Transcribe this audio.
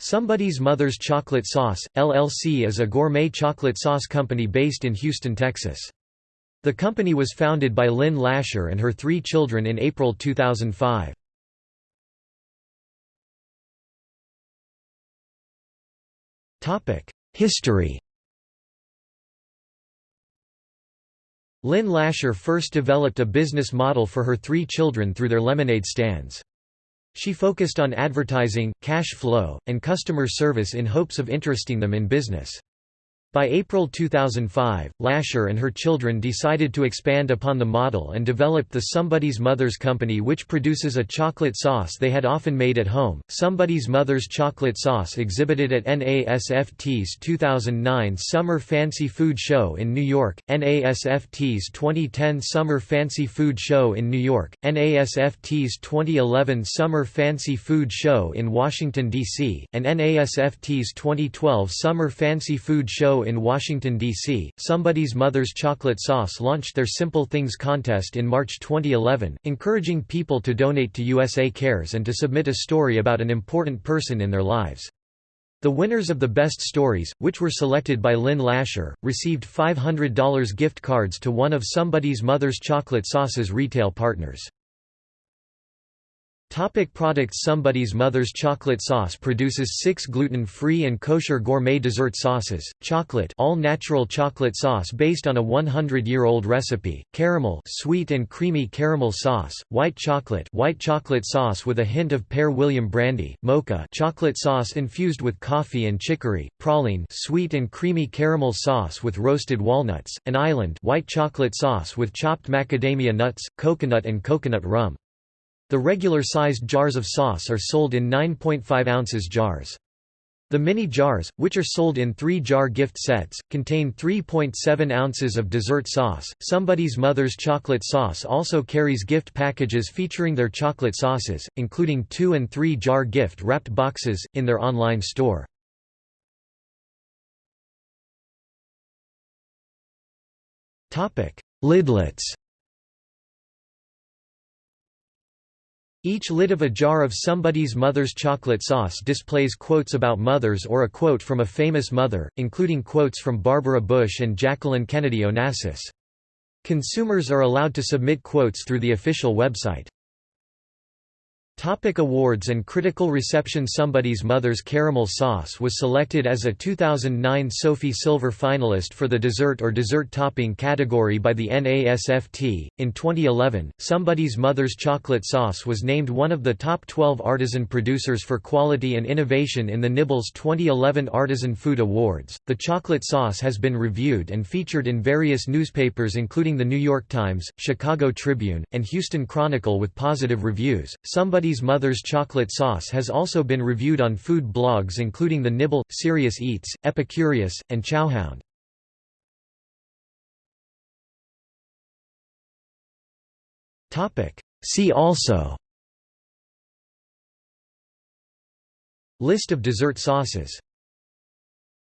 Somebody's Mother's Chocolate Sauce, LLC is a gourmet chocolate sauce company based in Houston, Texas. The company was founded by Lynn Lasher and her three children in April 2005. History Lynn Lasher first developed a business model for her three children through their lemonade stands. She focused on advertising, cash flow, and customer service in hopes of interesting them in business. By April 2005, Lasher and her children decided to expand upon the model and developed the Somebody's Mother's Company which produces a chocolate sauce they had often made at home. Somebody's Mother's Chocolate Sauce exhibited at NASFT's 2009 Summer Fancy Food Show in New York, NASFT's 2010 Summer Fancy Food Show in New York, NASFT's 2011 Summer Fancy Food Show in Washington, D.C., and NASFT's 2012 Summer Fancy Food Show in Washington, D.C., Somebody's Mother's Chocolate Sauce launched their Simple Things contest in March 2011, encouraging people to donate to USA Cares and to submit a story about an important person in their lives. The winners of the best stories, which were selected by Lynn Lasher, received $500 gift cards to one of Somebody's Mother's Chocolate Sauce's retail partners. Topic products Somebody's Mother's Chocolate Sauce produces six gluten-free and kosher gourmet dessert sauces, chocolate all-natural chocolate sauce based on a 100-year-old recipe, caramel sweet and creamy caramel sauce, white chocolate white chocolate sauce with a hint of pear William brandy, mocha chocolate sauce infused with coffee and chicory, praline sweet and creamy caramel sauce with roasted walnuts, and island white chocolate sauce with chopped macadamia nuts, coconut and coconut rum. The regular-sized jars of sauce are sold in 9.5 ounces jars. The mini jars, which are sold in three-jar gift sets, contain 3.7 ounces of dessert sauce. Somebody's Mother's Chocolate Sauce also carries gift packages featuring their chocolate sauces, including two- and three-jar gift-wrapped boxes, in their online store. Lidlets Each lid of a jar of somebody's mother's chocolate sauce displays quotes about mothers or a quote from a famous mother, including quotes from Barbara Bush and Jacqueline Kennedy Onassis. Consumers are allowed to submit quotes through the official website. Topic awards and critical reception Somebody's Mother's Caramel Sauce was selected as a 2009 sofi Silver finalist for the dessert or dessert topping category by the NASFT. In 2011, Somebody's Mother's Chocolate Sauce was named one of the top 12 artisan producers for quality and innovation in the Nibbles 2011 Artisan Food Awards. The chocolate sauce has been reviewed and featured in various newspapers including the New York Times, Chicago Tribune, and Houston Chronicle with positive reviews. Somebody Somebody's Mother's Chocolate Sauce has also been reviewed on food blogs including The Nibble, Serious Eats, Epicurious, and Chowhound. See also List of dessert sauces